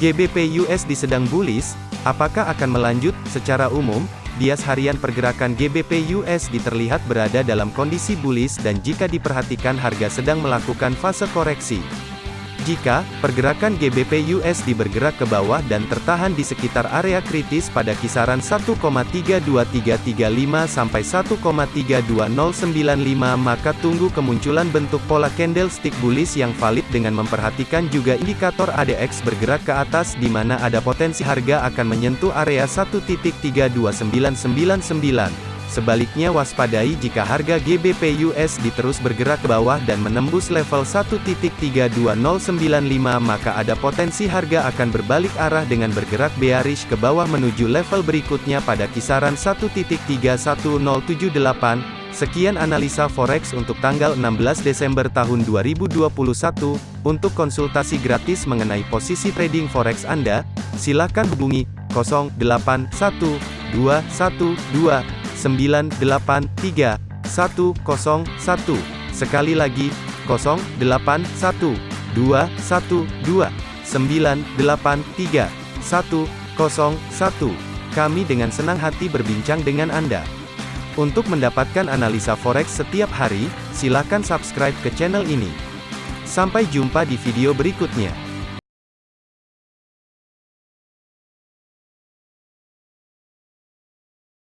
GBP USD sedang bullish, apakah akan melanjut? Secara umum, bias harian pergerakan GBP USD terlihat berada dalam kondisi bullish dan jika diperhatikan harga sedang melakukan fase koreksi. Jika pergerakan GBP USD bergerak ke bawah dan tertahan di sekitar area kritis pada kisaran 1,32335 sampai 1,32095 maka tunggu kemunculan bentuk pola candlestick bullish yang valid dengan memperhatikan juga indikator ADX bergerak ke atas di mana ada potensi harga akan menyentuh area 1.32999. Sebaliknya waspadai jika harga GBP USD terus bergerak ke bawah dan menembus level 1.32095 maka ada potensi harga akan berbalik arah dengan bergerak bearish ke bawah menuju level berikutnya pada kisaran 1.31078. Sekian analisa forex untuk tanggal 16 Desember tahun 2021. Untuk konsultasi gratis mengenai posisi trading forex Anda, silakan hubungi 081212 983 101. Sekali lagi, 081 212 983 101. Kami dengan senang hati berbincang dengan Anda. Untuk mendapatkan analisa forex setiap hari, silakan subscribe ke channel ini. Sampai jumpa di video berikutnya.